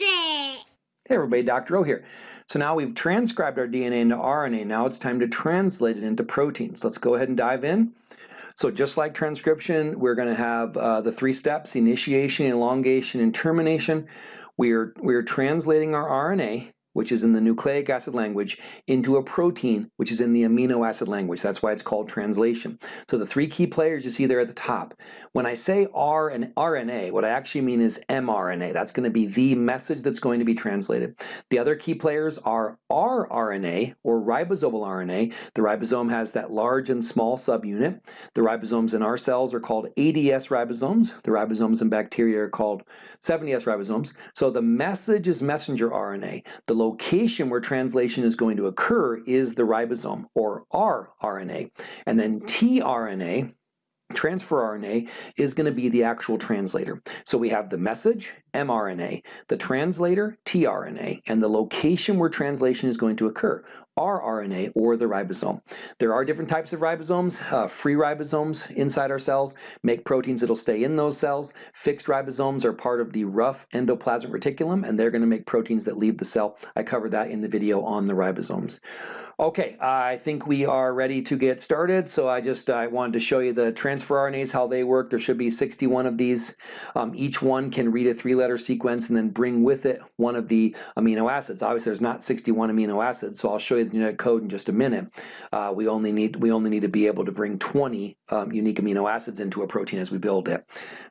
It. Hey everybody, Dr. O here. So now we've transcribed our DNA into RNA. Now it's time to translate it into proteins. Let's go ahead and dive in. So just like transcription, we're going to have uh, the three steps, initiation, elongation, and termination. We're, we're translating our RNA which is in the nucleic acid language, into a protein, which is in the amino acid language. That's why it's called translation. So the three key players you see there at the top. When I say R and RNA, what I actually mean is mRNA. That's going to be the message that's going to be translated. The other key players are rRNA, or ribosomal RNA. The ribosome has that large and small subunit. The ribosomes in our cells are called 80S ribosomes. The ribosomes in bacteria are called 70S ribosomes. So the message is messenger RNA. The location where translation is going to occur is the ribosome, or rRNA. And then mm-hmm. tRNA, transfer RNA, is going to be the actual translator. So we have the message, mRNA, the translator, tRNA, and the location where translation is going to occur, rRNA or the ribosome. There are different types of ribosomes. Uh, free ribosomes inside our cells make proteins that'll stay in those cells. Fixed ribosomes are part of the rough endoplasmic reticulum and they're going to make proteins that leave the cell. I covered that in the video on the ribosomes. Okay, I think we are ready to get started. So I just I wanted to show you the transfer RNAs, how they work. There should be 61 of these. Um, each one can read a three-letter sequence and then bring with it one of the amino acids. Obviously, there's not 61 amino acids, so I'll show you the genetic code in just a minute. Uh, we only need we only need to be able to bring 20 um, unique amino acids into a protein as we build it.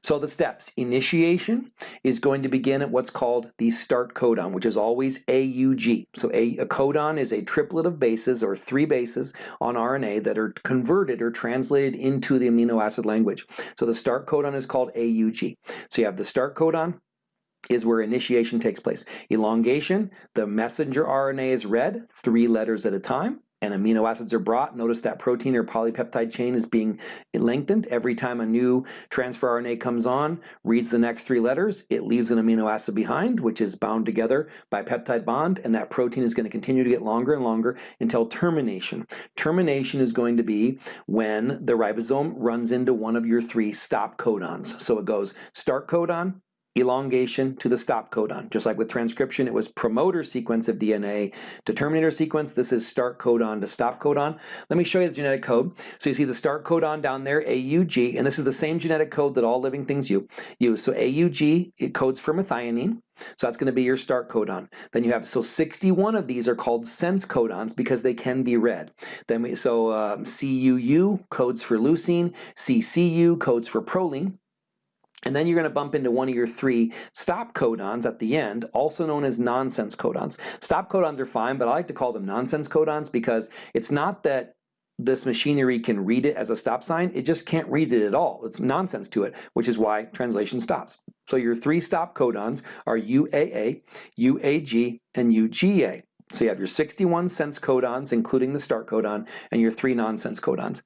So the steps: initiation is going to begin at what's called the start codon, which is always AUG. So a, a codon is a triplet of bases bases or three bases on RNA that are converted or translated into the amino acid language. So the start codon is called AUG. So you have the start codon, is where initiation takes place. Elongation, the messenger RNA is read three letters at a time and amino acids are brought. Notice that protein or polypeptide chain is being lengthened. Every time a new transfer RNA comes on, reads the next three letters, it leaves an amino acid behind, which is bound together by peptide bond, and that protein is going to continue to get longer and longer until termination. Termination is going to be when the ribosome runs into one of your three stop codons. So it goes start codon, elongation to the stop codon. Just like with transcription, it was promoter sequence of DNA to terminator sequence. This is start codon to stop codon. Let me show you the genetic code. So you see the start codon down there, AUG, and this is the same genetic code that all living things use. So AUG, it codes for methionine. So that's going to be your start codon. Then you have, so 61 of these are called sense codons because they can be read. Then we, so um, CUU codes for leucine, CCU codes for proline, and then you're going to bump into one of your three stop codons at the end, also known as nonsense codons. Stop codons are fine, but I like to call them nonsense codons because it's not that this machinery can read it as a stop sign, it just can't read it at all. It's nonsense to it, which is why translation stops. So your three stop codons are UAA, UAG, and UGA. So you have your 61 sense codons, including the start codon, and your three nonsense codons.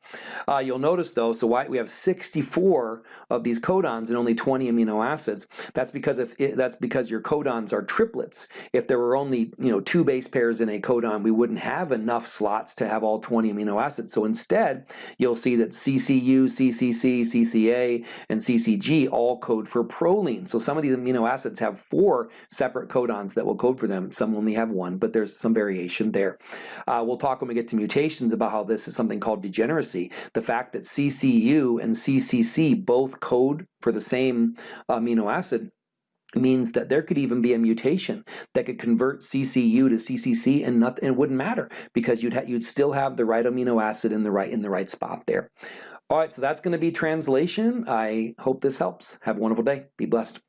Uh, you'll notice though, so why we have 64 of these codons and only 20 amino acids. That's because if it, that's because your codons are triplets. If there were only you know two base pairs in a codon, we wouldn't have enough slots to have all 20 amino acids. So instead, you'll see that CCU, CCC, CCA, and CCG all code for proline. So some of these amino acids have four separate codons that will code for them. Some only have one, but there's there's some variation there. Uh, we'll talk when we get to mutations about how this is something called degeneracy. The fact that CCU and CCC both code for the same amino acid means that there could even be a mutation that could convert CCU to CCC and nothing it wouldn't matter because you'd you'd still have the right amino acid in the right in the right spot there. All right, so that's going to be translation. I hope this helps. Have a wonderful day. Be blessed.